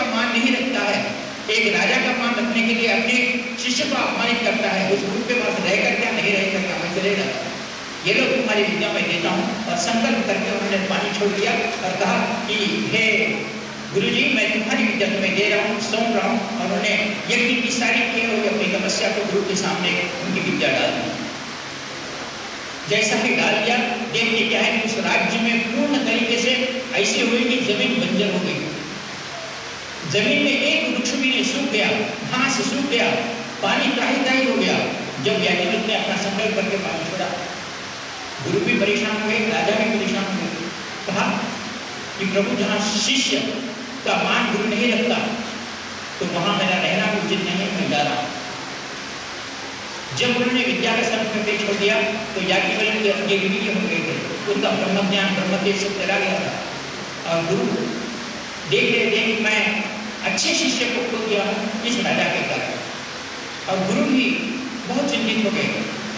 का मान नहीं रखता है। एक राजा का मान रखने के लिए अपने शिष्य को अपमानित करता है। उस गुरु के पास रहकर क्या नहीं रहेगा क्या मैं चले जाता ये लोग तुम्हारी विद्या में देता हूँ और संकल्प करके उन्होंने पानी छोड़ दिया और कहा कि, हे गुरु जी मैं तुम्हारी विद्या तुम्हें दे रहा हूँ, सौंप रहा हूँ। और उन्होंने यज्ञ की सारी किए हुए अपनी तपस्या को गुरु के सामने उनकी विद्या डाल दी। जैसा कि डाल दिया देखते क्या है उस राज्य में पूर्ण तरीके से ऐसी हुई कि ज़मीन बंजर हो गई। ज़मीन में एक वृक्ष भी नहीं सूख गया, घास सूख गया, पानी त्राही त्राही हो गया। जब याज्ञवल्क ने अपना संकल्प करके पानी छोड़ा, गुरु भी परेशान हुए राजा भी परेशान हुए कहा कि प्रभु, जहाँ शिष्य का मान गुरु नहीं रखता तो वहाँ मेरा रहना उचित नहीं है, मैं जा रहा जब उन्होंने विद्या का संत में छोड़ दिया तो याज्ञवल्क के विलीन हो गए थे। उनका ब्रह्म ज्ञान ब्रह्म तेज सब चला गया था। और गुरु, देख रहे थे कि मैं अच्छे शिष्य को खो दिया इस राजा के कारण और गुरु भी बहुत चिंतित हो गए।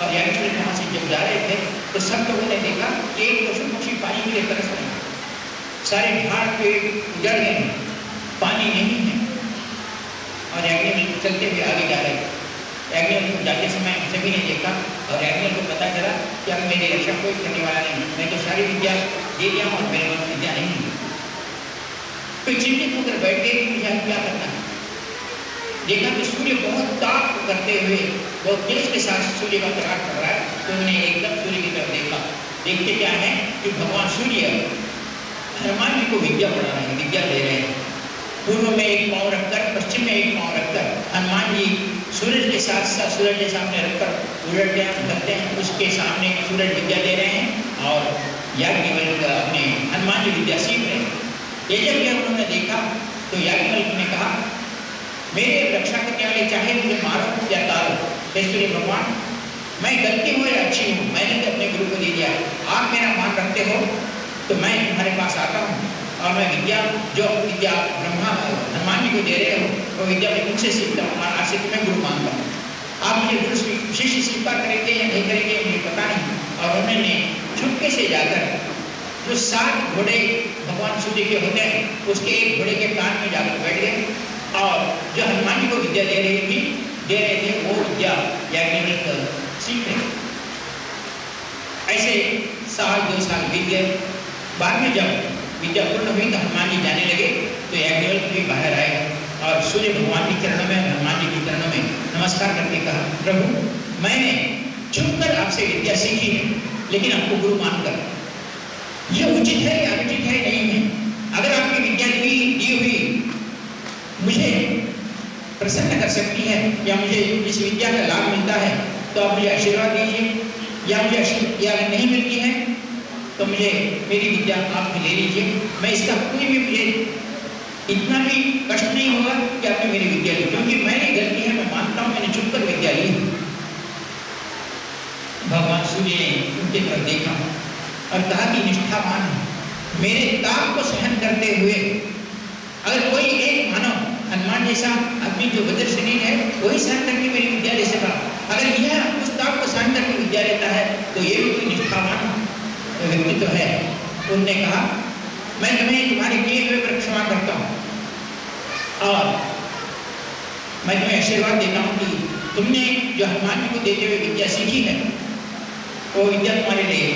और याज्ञवल्क वहाँ से जब जा रहे थे तो सब लोगों ने देखा कि एक पशु पक्षी पानी के लिए तरस रहे सारे झाड़ पेड़ उजड़ गए पानी नहीं है। और याज्ञवल्क चलते हुए आगे जा रहे। एग्नियल को जाते समय सभी ने देखा और एग्नियल को पता चला कि अब मेरी रक्षा कोई करने वाला नहीं मैं तो सारी विद्या दे दिया हूँ और मेरे पास विद्या नहीं है। कोई चिंतित होकर बैठ गए कि मुझे क्या करना है? देखा कि सूर्य बहुत ताप करते हुए, बहुत तेज के साथ सूर्य का प्रकाश कर रहा है तो उन्होंने एकदम सूर्य की तरफ़ देखा। देखते क्या है कि भगवान सूर्य हनुमान जी को विद्या पढ़ा रहे हैं, विद्या दे रहे हैं। पूर्व में एक पाँव रखकर, पश्चिम में एक पाँव रखकर हनुमान जी सूरज के साथ साथ सूरज के सामने रखकर उलटते हैं करते हैं। उसके सामने सूरज विद्या दे रहे हैं और याज्ञवल्क अपने हनुमान जी विद्या सीख रहे हैं। जब यह उन्होंने देखा तो याज्ञवल्क ने कहा, मेरे रक्षा करने वाले चाहे मुझे मारो या तारो सूर्य भगवान, मैं गलती हूँ या अच्छी हूँ? मैंने तो अपने गुरु को दे दिया। आप मेरा मान रखते हो तो मैं तुम्हारे पास आता हूँ। और मैं विद्या, जो विद्या ब्रह्मा हनुमान जी को दे रहे हो, वो विद्या मैं तुमसे सीखता हूँ, और आज तुम्हें गुरु मानता हूँ। आप मुझे गुरु शिष्य स्वीकार करेंगे या नहीं करेंगे, मुझे पता नहीं। और उन्होंने छुपके से जाकर, जो सात घोड़े भगवान सूर्य के होते हैं उसके एक घोड़े के कान में जाकर बैठ गए। और जो हनुमान जी को विद्या दे रही थी, दे रहे थे वो विद्या, या सीख रहे। ऐसे साल, दो साल बीत गए। बाद में जब विद्या पूर्ण हुई तो हनुमान जी जाने लगे तो याज्ञवल्क भी बाहर आए और सूर्य भगवान के चरणों में, हनुमान जी के चरणों में नमस्कार करके कहा, प्रभु, मैंने छुपकर आपसे विद्या सीखी है, लेकिन आपको गुरु मानकर। यह उचित है या अनुचित है नहीं है अगर आपकी विद्या दी दी हुई मुझे प्रसन्न कर सकती है या मुझे इस विद्या का लाभ मिलता है तो आप मुझे आशीर्वाद दीजिए। या मुझे या नहीं मिलती है तो मुझे मेरी विद्या आप ले लीजिए। मैं इसका कोई भी मुझे इतना भी कष्ट नहीं होगा कि आपने मेरी विद्या ली। क्योंकि मैंने गलती है, मैं मानता हूँ, मैंने चुप कर विद्या ली। भगवान सूर्य ने उनके तरफ़ देखा और कहा कि, निष्ठावान, मेरे ताप को सहन करते हुए अगर कोई एक मानव हनुमान जैसा आदमी जो वज्र शरीर है, वही सहन करके मेरी विद्या ले सका अगर यह उस ताप को सहन करके विद्या लेता है तो ये भी कोई निष्ठावान व्यक्तित्व है। उनने कहा, मैं तुम्हें तुम्हारे किए हुए पर क्षमा करता हूँ। और मैं तुम्हें आशीर्वाद देता हूँ कि तुमने जो हनुमान जी को देते हुए विद्या सीखी है, वो विद्या तुम्हारे लिए,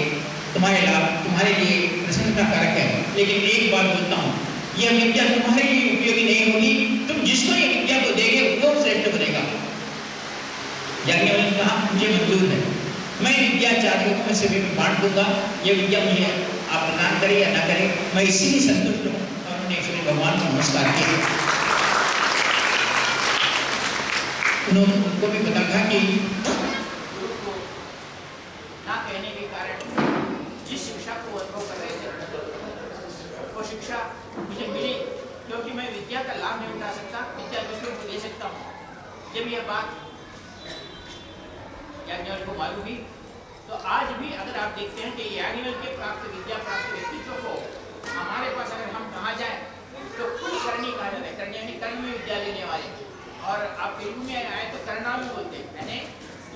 तुम्हारे लाभ, तुम्हारे लिए प्रसन्नता कारक है। लेकिन एक बात बोलता हूँ, यह विद्या तुम्हारे लिए उपयोगी नहीं होगी। तुम जिसको ये विद्या को देगे, वो श्रेष्ठ बनेगा याज्ञवल्क कहा, मुझे मंजूर है। मैं विद्या चार लोगों में से भी बांट दूँगा। ये विद्या मुझे आप प्रदान करें या ना करें, मैं इसी ही संतुष्ट हूँ। और उन्होंने सूर्य भगवान को नमस्कार किया। उनको भी पता था कि मैं विद्या का लाभ नहीं उठा सकता, विद्या दूसरों को दे सकता हूँ। जब यह बात याज्ञवल को मालूम भी तो आज भी अगर आप देखते हैं कि याज्ञवल के प्राप्त, विद्या प्राप्त व्यक्तित्व को हमारे पास अगर हम कहाँ जाए तो कुल करनी कहा जाता है? करनी यानी कर्म में विद्या लेने वाले। और आप तेलुगु में आए तो करना भी बोलते हैं।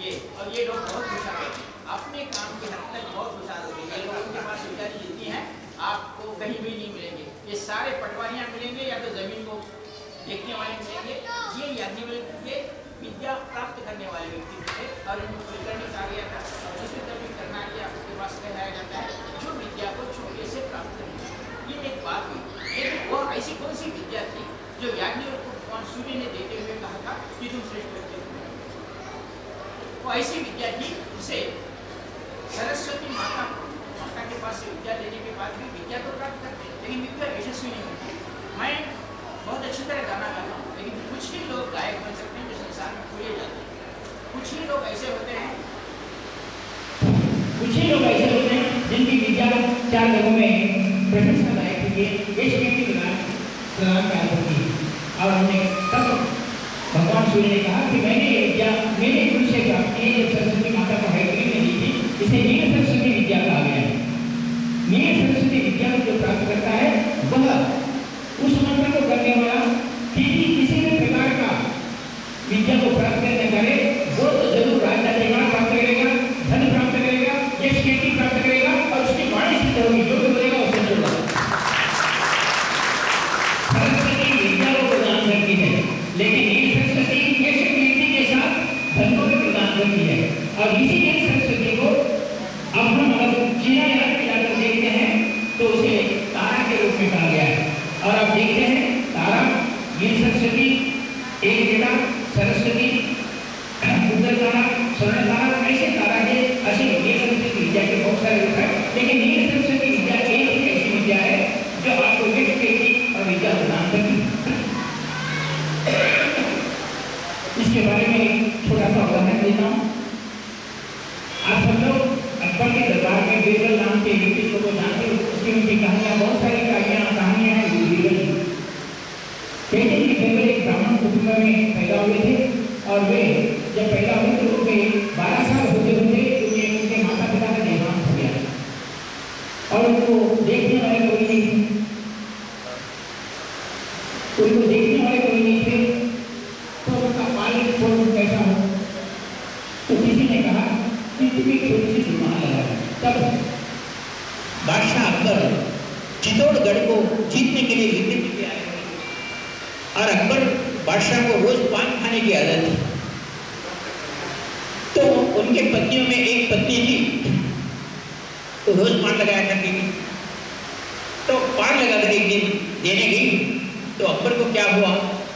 ये, और ये लोग बहुत होशियार होते हैं अपने काम के हद तक बहुत होशियार होते हैं ये लोगों के पास विद्या जितनी है आपको कहीं भी नहीं मिलेंगे ये सारे पटवारियाँ मिलेंगे या तो ज़मीन को देखने वाले मिलेंगे ये याज्ञवल्क्य के विद्या प्राप्त करने वाले व्यक्ति थे और गया था और भी करना उसके पास जाता है, जो विद्या को से प्राप्त ये एक बात हुई। लेकिन वह ऐसी कौन सी विद्या थी जो को भगवान सूर्य ने देते हुए कहा था कि तुम श्रेष्ठ व्यक्ति वो ऐसी विद्या थी उसे सरस्वती माता माता के पास से विद्या लेने के बाद भी विद्या तो प्राप्त करते लेकिन विद्या यशस्वी नहीं होती मैं बहुत अच्छी तरह गाना गाता हूँ लेकिन कुछ ही लोग गायक बन सकते हैं जो संसार में खोए जाते हैं कुछ ही लोग ऐसे होते हैं। कुछ ही लोग ऐसे होते हैं जिनकी विद्या चार जगहों में प्रोफेशनल गायक के लिए देश के प्रदान कर होती है। और हमने तब भगवान सूर्य ने कहा कि मैंने ये विद्या मेरे गुरु से प्राप्त की जो सरस्वती माता को हैदरी में दी थी, इसे नील सरस्वती विद्या कहा गया है। नील सरस्वती विद्या को जो प्राप्त करता है, वह उस मंत्र को करने वाला किसी किसी भी प्रकार का विद्या को प्राप्त करने वाले वो तो ज़रूर राजा परिवार प्राप्त करेगा धन प्राप्त करेगा यश कीर्ति प्राप्त करेगा और उसकी वाणी सिद्ध होगी जो भी बोलेगा उससे होगा सरस्वती विद्या को प्रदान करती है लेकिन ये सरस्वती यश कीर्ति के साथ धन को भी प्रदान करती है और इसीलिए सरस्वती को अब हम अगर चीना याद जाकर देखते हैं तो उसे तारा के रूप में कहा गया है और आप देखते हैं तारा ये सरस्वती एक बेटा सरस्वती उत्तर तारा स्वर्ण तारा ऐसे तारा के असीम ये सरस्वती विद्या के बहुत सारे रूप है लेकिन ये सरस्वती विद्या एक ही ऐसी विद्या है जो आपको विश्व की और विद्या प्रदान करती इसके बारे में एक छोटा सा उदाहरण देता हूँ आप सब लोग अकबर के दरबार में बीरबल नाम के व्यक्तित्व को जानते हो उसकी उनकी कहानियाँ बहुत सारी कहानियाँ कहानियाँ हैं बीरबल कहते हैं कि बीरबल एक ब्राह्मण कुटुंब में पैदा हुए थे और वे जब पैदा हुए तो उनके बारह साल होते होते उनके उनके माता पिता का देहांत हो गया और उनको देखने वाले कोई नहीं थे उनको देखने वाले कोई नहीं थे तो उनका पालन पोषण कैसा हो तो किसी ने कहा कि तुम्हें थोड़ी सी जुर्माना लगा तब बादशाह अकबर चित्तौड़गढ़ को जीतने के लिए युद्ध के लिए आए और अकबर बादशाह को रोज पान खाने की आदत थी तो उनके पत्नियों में एक पत्नी थी तो रोज पान लगाया करती थी। तो पान लगाकर एक दिन देने गई। तो अकबर को क्या हुआ?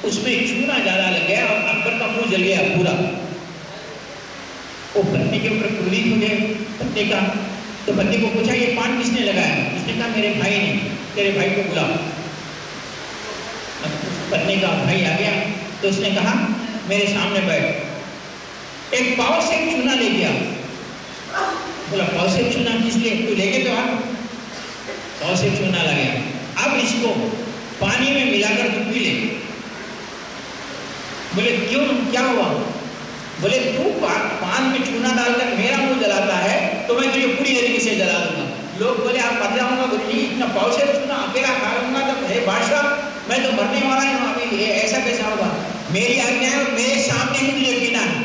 उसमें चूना ज़्यादा लग गया और अकबर का मुँह जल गया पूरा। वो पत्नी के ऊपर क्रोधित हो गए पत्नी का तो पत्नी को पूछा, ये पान किसने लगाया? उसने कहा, मेरे भाई ने, तेरे भाई को बुला पत्नी का भाई आ गया तो उसने कहा, मेरे सामने बैठ। एक पाव से चूना ले गया। बोला, पाव से चूना किस लिए? तू लेके तो आ। पाव से चूना लगे। अब इसको पानी में मिलाकर तू पी ले। बोले, क्यों? क्या हुआ? बोले, तू पान में चूना डालकर मेरा मुँह जलाता है तो मैं तुझे पूरी तरीके से जला दूँगा लोग बोले, आप मर जाऊँगा गुरु जी इतना पाव से चूना अकेला खा लूँगा तो हे बादशाह, मैं तो मरने वाला हूँ अभी ये ऐसा कैसा होगा मेरी आज्ञा है मेरे सामने ही तुझे पीना है।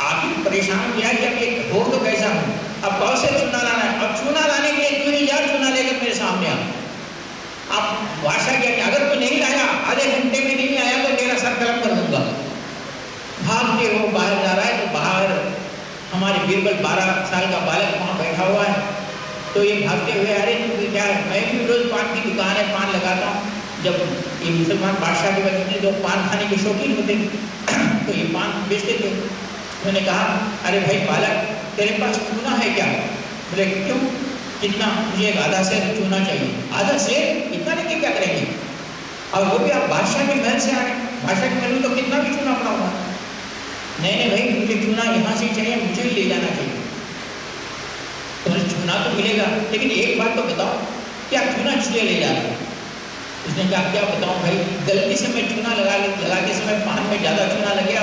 आप ही परेशान किया कि अब ये हो तो कैसा हूँ? अब पाव से चूना लाना है। अब चूना लाने के लिए तू ही जा चूना लेकर मेरे सामने आ आप बादशाह क्या अगर तू नहीं लाया, आधे घंटे में नहीं आया तो तेरा सर कलम कर दूँगा। भागते हो, बाहर जा रहा है तो बाहर हमारे बीरबल बारह साल का बालक वहाँ बैठा हुआ है। तो ये भागते हुए अरे तू क्या मैं भी रोज पान की दुकान है, पान लगाता हूँ। जब ये मुसलमान बादशाह के बच्चे जो पान खाने के शौकीन होते तो ये पान बेचते थे। उन्होंने कहा, अरे भाई बालक, तेरे पास चूना है क्या? बोले, क्यों? कितना? मुझे एक आधा शेर चूना चाहिए। आधा शेर? इतना लेके क्या करेंगे? और वो भी आप बादशाह के महल से आए बादशाह के महल में तो कितना भी चूना पड़ा हुआ नहीं नहीं भाई, मुझे चूना यहाँ से चाहिए, मुझे ही ले जाना चाहिए। तो चूना तो मिलेगा, लेकिन एक बात तो बताओ, क्या चूना इसलिए ले जा रहे उसने कहा, क्या बताऊँ भाई, गलती से मैं चूना लगा लगाते समय पान में ज़्यादा चूना लग गया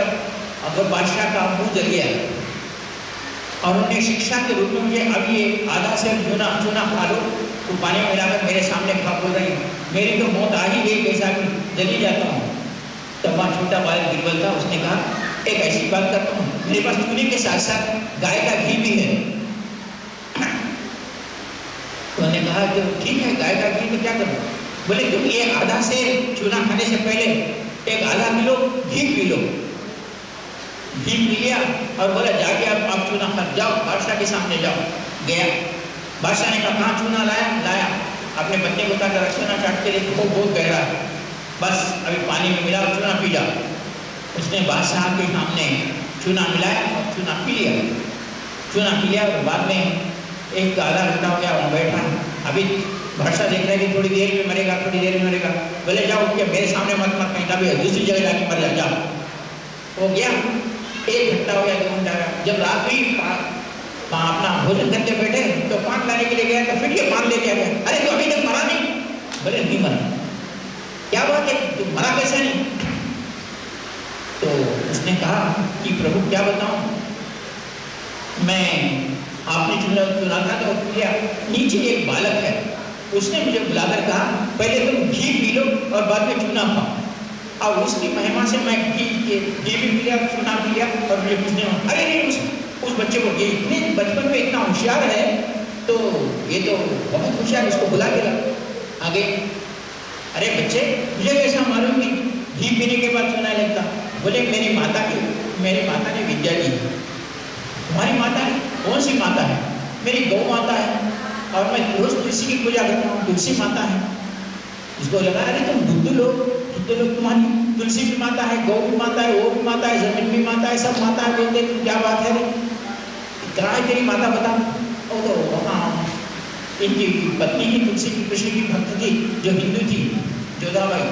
अगर बादशाह का मुँह जल गया और उन्हें शिक्षा के रूप में मुझे अब ये आधा से चूना चूना खा लो तो पानी में मिलाकर मेरे सामने खा बोल रही मेरी तो मौत आ ही गई कैसा भी जली जाता हूँ। तब वहाँ छोटा बालक गिरबल था, उसने कहा एक ऐसी बात करता हूँ। मेरे पास चूने के साथ साथ गाय का घी भी है। उन्होंने कहा कि ठीक है, गाय का घी तो क्या करूँ? बोले तुम ये आधा से चूना खाने से पहले एक आधा किलो घी पी लो। घी पी लिया और बोला, जाके आप आप चूना खा जाओ, बादशाह के सामने जाओ। गया। बादशाह ने कहा चूना लाया? लाया। अपने बच्चे को कहा चूना चाट के लिए बहुत बहुत गहरा है। बस, अभी पानी में मिला चूना पी जाओ उसने बादशाह के सामने चूना मिलाया और चूना पी लिया चूना पी लिया और बाद में एक आधा घंटा हो गया वहाँ बैठा अभी भरसा देख रहा कि थोड़ी देर में मरेगा थोड़ी देर में मरेगा बोले जाओ क्या मेरे सामने मत मत कहीं कभी दूसरी जगह जाके मर जाओ हो गया एक घंटा हो गया दो घंटा जब रात्रि अपना भोजन करके बैठे तो पान लाने के लिए गया तो फिर ये पान लेके आ गया अरे तो अभी तक मरा नहीं बोले नहीं मरा क्या बात है तू मरा कैसे नहीं तो उसने कहा कि प्रभु, क्या बताऊँ? मैं आपने चुना चुना था तो किया। नीचे एक बालक है। उसने मुझे बुलाकर कहा, पहले तुम घी पी लो और बाद में चूना खाओ। और उसकी महिमा से मैं घी के, घी भी पी लिया, चूना पी लिया और मुझे पूछने अरे नहीं, उस उस बच्चे को ये इतने बचपन में इतना होशियार है। तो ये तो बहुत होशियार उसको बुला के आगे, अरे बच्चे, मुझे कैसा मालूम कि घी पीने के बाद सुना लगता? बोले मेरी माता की, मेरी माता ने विद्या दी तुम्हारी माता है? कौन सी माता है? मेरी गौ माता है। और मैं रोज तुलसी की पूजा करता हूँ, तुलसी माता है। इसको लगा अरे तुम बुद्ध लोग बुद्ध लोग तुम्हारी, तुलसी भी माता है, गौ भी माता है, वो भी माता है, ज़मीन भी माता है, सब माता है, बोलते तुम क्या बात है इतना है तेरी माता बता। ओ तो वहाँ इनकी पत्नी ही तुलसी की, कृष्ण की भक्त थी जो हिंदू थी जोधाबाई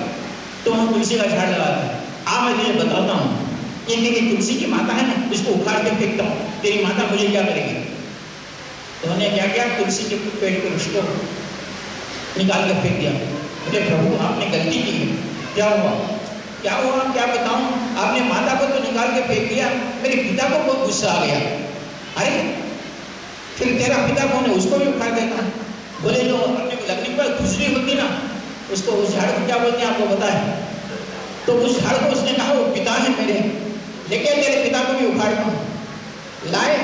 तो हम तुलसी का झाड़ लगाते हैं। आ मैं तुझे बताता हूँ। ये मेरी तुलसी की माता है ना, इसको उखाड़ के फेंकता हूँ तेरी माता मुझे क्या करेगी? तो उन्होंने क्या किया? तुलसी के पेड़ को उसको निकाल कर फेंक दिया। बोले प्रभु, आपने गलती की है। क्या हुआ? क्या हुआ? क्या बताऊँ? आपने माता को तो निकाल के फेंक दिया। मेरे पिता को बहुत गुस्सा आ गया। अरे, फिर तेरा पिता कौन है? उसको भी उखाड़ देता बोले जो अपने लकड़ी पर खुजली होती ना, उसको उस झाड़ को क्या बोलते हैं? आपको पता है? तो उस झाड़ को उसने कहा, वो पिता है मेरे। लेकिन मेरे पिता को भी उखाड़ना लाए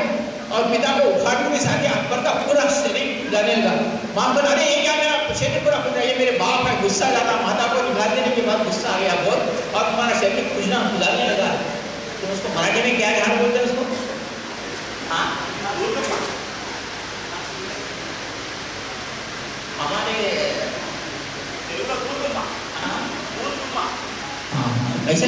और पिता को उखाड़ने के साथ ही अकबर का पूरा शरीर जाने लगा। वहाँ पर अरे, ये क्या मेरा शरीर पूरा खुद ये मेरे बाप है, गुस्सा लगा माता को निकाल देने के बाद गुस्सा आ गया बहुत। और तुम्हारा शरीर खुजना खुदाने लगा। तो उसको मराठी में क्या ध्यान बोलते हैं उसको? हाँ? हमारे ऐसे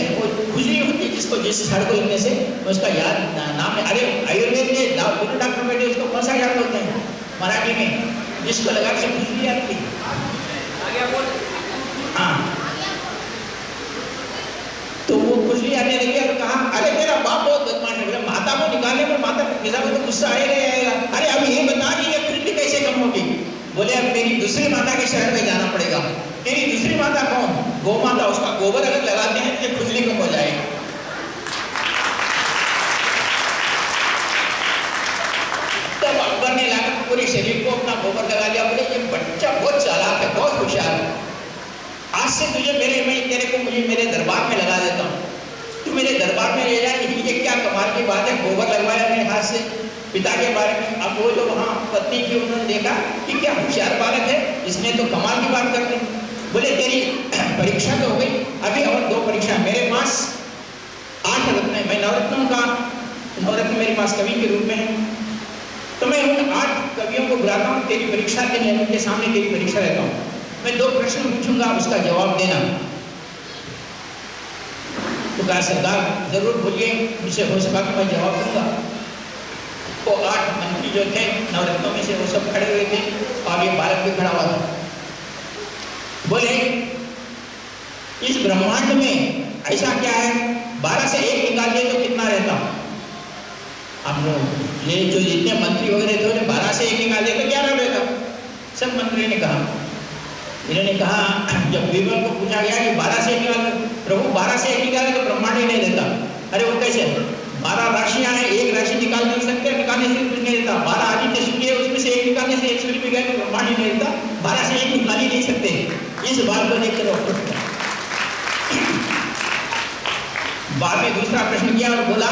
खुजली होती है जिसको जिस झाड़ को लगने से उसका याद नाम है। अरे आयुर्वेद में दोनों डॉक्टर बैठे उसको कौन सा झाड़ बोलते हैं? मराठी में। जिसको लगा के खुजली आती। हाँ। तो वो खुजली आने लगी और कहा अरे मेरा बाप बहुत बदमाश है। बोले माता को निकालने पर माता पिता को तो गुस्सा आएगा ही आएगा। अरे अब ये बता कि ये खुजली कैसे कम होगी बोले अब मेरी दूसरी माता के शहर में जाना पड़ेगा। तेरी दूसरी माता कौन? गौ माता, उसका गोबर अगर लगाते हैं तो ये खुजली कम हो जाएगी। तब अकबर ने लाकर पूरे शरीर को अपना गोबर लगा लिया। बोले, ये बच्चा बहुत चालाक है, बहुत होशियार है। आज से तुझे मेरे, मैं तेरे को मुझे मेरे दरबार में लगा देता हूँ। तू मेरे दरबार में ले जाए ये क्या कमाल की बात है। गोबर लगवाया मेरे हाथ से पिता के बारे में। अब वो जो वहाँ पत्नी थी उन्होंने देखा कि क्या होशियार बालक है, इसने तो कमाल की बात कर दी बोले, तेरी परीक्षा तो हो गई अभी और दो परीक्षा मेरे पास। आठ रत्न है, मैं नवरत्नों का। नवरत्न मेरे पास कवि के रूप में है। तो मैं उन आठ कवियों को बुलाता हूँ, तेरी परीक्षा के लिए, उनके सामने तेरी परीक्षा लेता हूँ। मैं दो प्रश्न पूछूँगा, उसका जवाब देना। तो कहा, सरदार, ज़रूर बोलिए, मुझसे हो सका कि मैं जवाब दूँगा? वो आठ मंत्री जो थे, नवरत्नों में से वो सब खड़े हुए थे। और ये बालक भी खड़ा हुआ था। बोले, इस ब्रह्मांड में ऐसा क्या है? बारह से एक निकालिए तो कितना रहता? अब ये जो जितने मंत्री वगैरह थे उन्हें बारह से एक निकालिए तो ग्यारह रहता। सब मंत्री ने कहा। इन्होंने कहा, जब बीरबल को पूछा गया कि बारह से एक निकाल प्रभु, बारह से एक निकाले तो ब्रह्मांड ही नहीं रहता। अरे वो कैसे? बारह राशियाँ हैं, एक राशि निकाल नहीं सकते, निकालने से कुछ नहीं रहता। बारह आदित्य सूर्य उसमें से एक निकालने से एक सूर्य भी गए तो ब्रह्मांड ही नहीं रहता। बारह से एक निकाल ही नहीं सकते। इस बात को डॉक्टर बाद में दूसरा प्रश्न किया और बोला,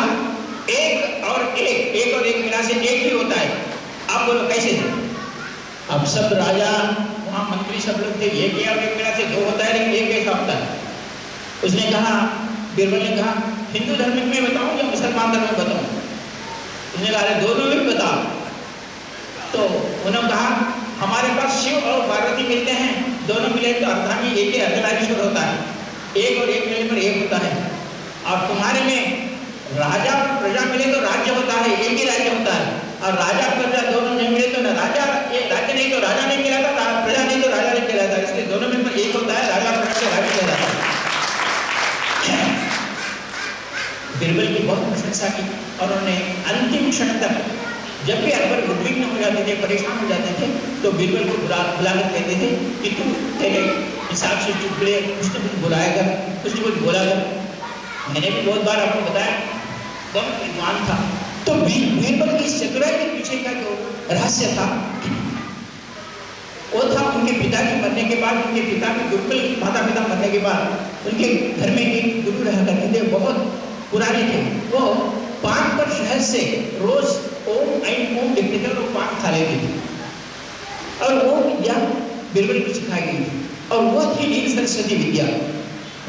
एक और एक एक और एक मिला से एक ही होता है। आप बोलो, कैसे अब सब राजा, वहाँ मंत्री सब लोग थे, एक या एक मेरा से दो होता है, लेकिन एक कैसा होता है? उसने कहा, बीरबल ने कहा, हिंदू धर्म में बताऊँ या मुसलमान धर्म में बताऊँ? उसने कहा दोनों में बताओ। तो उन्होंने कहा, हमारे पास शिव और पार्वती मिलते हैं। दोनों मिले तो अर्धांगी एक ही अर्धनारीश्वर होता है। एक और एक मिलने पर एक होता है। और तुम्हारे में राजा और प्रजा मिले तो राज्य होता है, एक ही राज्य होता है। और राजा प्रजा दोनों नहीं मिले तो ना राजा, ये राज्य नहीं तो राजा नहीं कहलाता प्रजा नहीं तो राजा नहीं कहलाता। इसलिए दोनों में एक होता है, राजा प्रजा राज्य कहलाता है। बिरबल की बहुत प्रशंसा की और उन्होंने अंतिम क्षण तक जब भी अकबर उद्विग्न हो जाते थे, परेशान हो जाते थे तो बिरबल को बुला बुलाकर कहते थे कि तू तेरे हिसाब से चुटकुले कुछ न कुछ बुलाया कर, कुछ न कुछ बोला कर। मैंने भी बहुत बार आपको बताया बहुत विद्वान था। तो बीरबल की चतुराई के पीछे का जो रहस्य था, वो था उनके पिता के मरने के बाद, उनके पिता के गुरुकुल माता पिता मरने के बाद, उनके घर में एक गुरु रहा करते थे, बहुत पुराने थे। वो पान पर शहर से रोज ओम लिखते थे और वो पान खा लेते थे और वो विद्या बिरबल को सिखाई गई थी। और वो थी नील सरस्वती विद्या।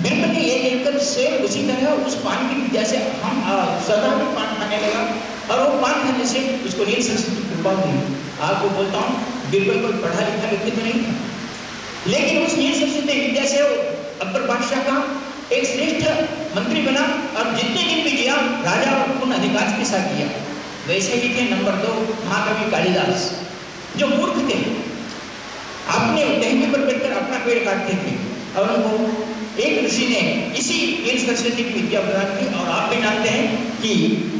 बिरबल ने ये देखकर से उसी तरह उस पान की विद्या से हम सदा भी पान खाने लगा। और वो पान खाने से उसको नील सरस्वती कृपा हुई आपको बोलता हूँ बिरबल कोई पढ़ा लिखा व्यक्ति तो नहीं था। लेकिन उस नील सरस्वती विद्या से अकबर बादशाह का एक श्रेष्ठ मंत्री बना और जितने दिन भी किया राजा पूर्ण अधिकार के साथ किया वैसे ही थे नंबर दो महाकवि कालिदास, जो मूर्ख थे। अपने टहनी पर बैठकर अपना पेड़ काटते थे और उनको एक ऋषि ने इसी वीर सरस्वती की विद्या प्रदान की और आप भी जानते हैं कि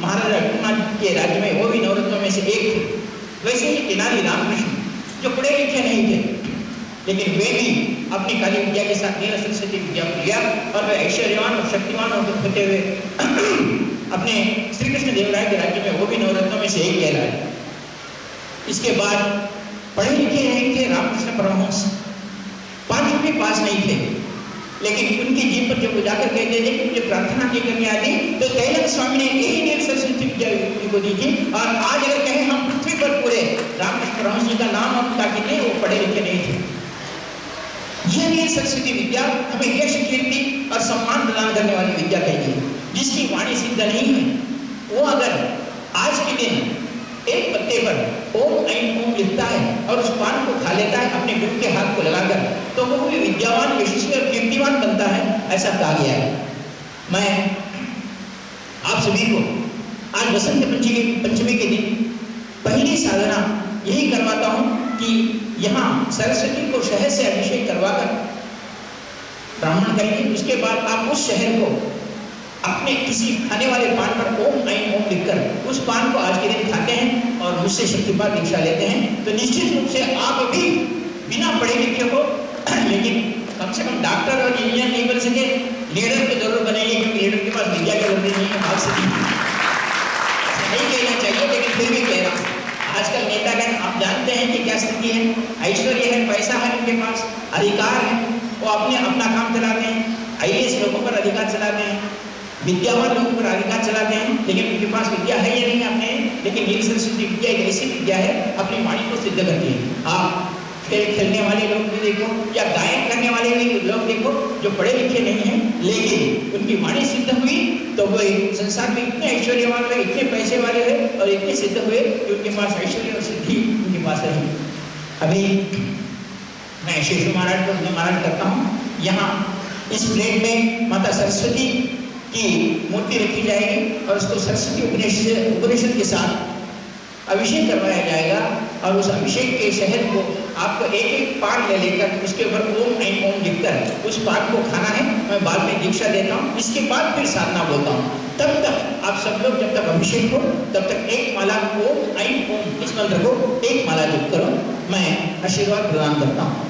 महाराजा रघुनाथ के राज्य में वो भी नवरत्नों में से एक थे। वैसे ही तेनाली रामकृष्ण, जो पढ़े लिखे नहीं थे, लेकिन वे भी अपनी काली विद्या के साथ नील सरस्वती विद्या को लिया और वे ऐश्वर्यवान और शक्तिवान होते हुए अपने श्री कृष्ण देवराय के राज्य में, वो भी नवरत्नों में से एक कहलाए। इसके बाद पढ़े लिखे नहीं थे रामकृष्ण परमहंस। पाँचों भी पास नहीं थे, लेकिन उनके जीव पर जब जाकर कहते थे कि मुझे प्रार्थना नहीं करनी आती तो कैलाश स्वामी ने यही नील सरस्वती विद्या को दी थी। और आज अगर कहें, हम पृथ्वी पर पूरे रामकृष्ण परमहंस जी का नाम हम ताकि नहीं वो पढ़े लिखे नहीं थे। यह नील सरस्वती विद्या हमें यश, कीर्ति और सम्मान प्रदान करने वाली विद्या कही जिसकी वाणी सिद्ध नहीं है, वो अगर आज के दिन एक पत्ते पर ओम ऐन ओम लिखता है और उस पान को खा लेता है अपने गुरु के हाथ को लगाकर तो वो भी विद्यावान, यशस्वी और कीर्तिवान बनता है, ऐसा कहा गया है। मैं आप सभी को आज बसंत पंचमी पंचमी के दिन पहली साधना यही करवाता हूँ कि यहाँ सरस्वती को शहर से अभिषेक करवाकर ब्राह्मण करेंगे, उसके बाद आप उस शहर को अपने किसी खाने वाले पान पर ओम ऐन ओम लिखकर उस पान को आज के दिन खाते हैं और मुझसे शक्तिपात दीक्षा लेते हैं। तो निश्चित रूप से आप भी बिना पढ़े लिखे हो, लेकिन कम से कम डॉक्टर और इंजीनियर नहीं बन सके, लीडर की ज़रूरत बनेगी, क्योंकि लीडर के पास विद्या की ज़रूरत नहीं है से नहीं कहना चाहिए, लेकिन फिर भी कह रहा हूँ आजकल नेतागण, आप जानते हैं कि क्या स्थिति है? ऐश्वर्य है, पैसा है उनके पास, अधिकार है, वो अपने अपना काम चलाते हैं। आई लोगों पर अधिकार चलाते हैं। लोगों पर अधिकार चलाते हैं, लेकिन उनके पास विद्या है या नहीं अपने लेकिन नील सरस्वती विद्या एक ऐसी विद्या है, अपनी वाणी को सिद्ध करती है। आप खेल खेलने वाले लोग भी देखो, या गायन करने वाले भी लोग देखो, जो पढ़े लिखे नहीं हैं, लेकिन उनकी वाणी सिद्ध हुई तो वो संसार में इतने ऐश्वर्यवान हुए इतने पैसे वाले हुए और इतने सिद्ध हुए, कि उनके पास ऐश्वर्य और सिद्धि उनके पास रही। अभी मैं शेषु महाराज को महाराज करता हूँ। यहाँ इस प्लेट में माता सरस्वती की मूर्ति रखी जाएगी और उसको सरस्वती उपनिषद उपनिषद के साथ अभिषेक करवाया जाएगा और उस अभिषेक के शहद को आपको एक एक पान ले लेकर उसके ऊपर ओम ऐन ओम लिखकर उस पान को खाना है। मैं बाद में दीक्षा देता हूँ। इसके बाद फिर साधना बोलता हूँ। तब तक आप सब लोग जब तक अभिषेक हो, तब तक एक माला ओम ऐन ओम इस मंत्र को एक माला जप करो। मैं आशीर्वाद प्रदान करता हूँ।